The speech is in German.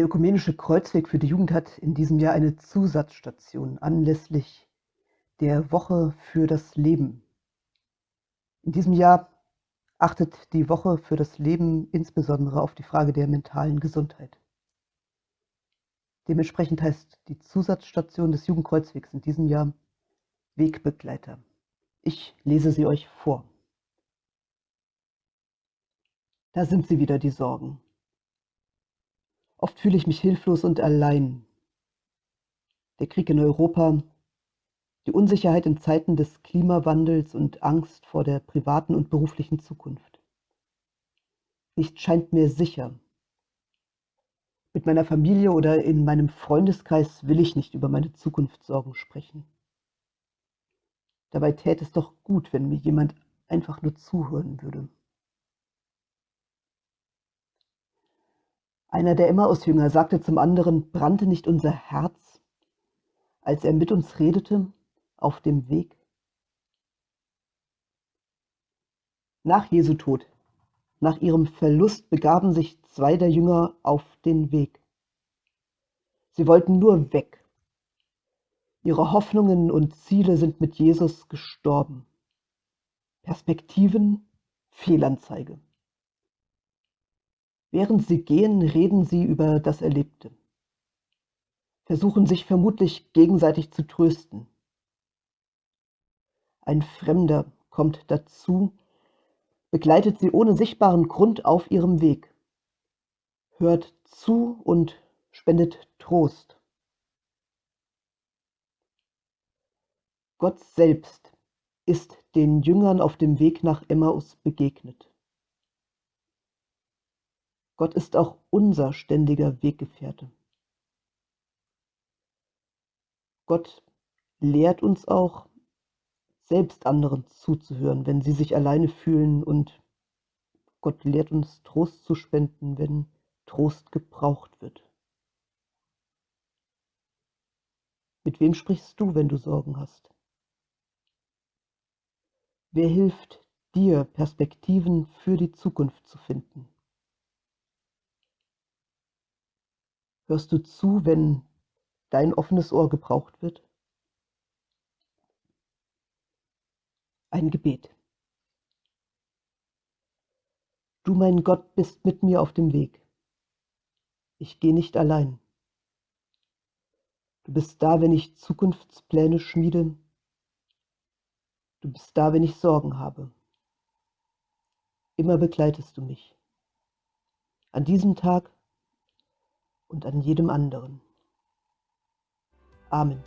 Der Ökumenische Kreuzweg für die Jugend hat in diesem Jahr eine Zusatzstation anlässlich der Woche für das Leben. In diesem Jahr achtet die Woche für das Leben insbesondere auf die Frage der mentalen Gesundheit. Dementsprechend heißt die Zusatzstation des Jugendkreuzwegs in diesem Jahr Wegbegleiter. Ich lese sie euch vor. Da sind sie wieder, die Sorgen. Oft fühle ich mich hilflos und allein. Der Krieg in Europa, die Unsicherheit in Zeiten des Klimawandels und Angst vor der privaten und beruflichen Zukunft. Nichts scheint mir sicher. Mit meiner Familie oder in meinem Freundeskreis will ich nicht über meine Zukunftssorgen sprechen. Dabei täte es doch gut, wenn mir jemand einfach nur zuhören würde. Einer der Emmaus-Jünger sagte zum anderen, brannte nicht unser Herz, als er mit uns redete auf dem Weg? Nach Jesu Tod, nach ihrem Verlust, begaben sich zwei der Jünger auf den Weg. Sie wollten nur weg. Ihre Hoffnungen und Ziele sind mit Jesus gestorben. Perspektiven, Fehlanzeige. Während sie gehen, reden sie über das Erlebte, versuchen sich vermutlich gegenseitig zu trösten. Ein Fremder kommt dazu, begleitet sie ohne sichtbaren Grund auf ihrem Weg, hört zu und spendet Trost. Gott selbst ist den Jüngern auf dem Weg nach Emmaus begegnet. Gott ist auch unser ständiger Weggefährte. Gott lehrt uns auch, selbst anderen zuzuhören, wenn sie sich alleine fühlen und Gott lehrt uns Trost zu spenden, wenn Trost gebraucht wird. Mit wem sprichst du, wenn du Sorgen hast? Wer hilft dir, Perspektiven für die Zukunft zu finden? Hörst du zu, wenn dein offenes Ohr gebraucht wird? Ein Gebet. Du, mein Gott, bist mit mir auf dem Weg. Ich gehe nicht allein. Du bist da, wenn ich Zukunftspläne schmiede. Du bist da, wenn ich Sorgen habe. Immer begleitest du mich. An diesem Tag und an jedem anderen. Amen.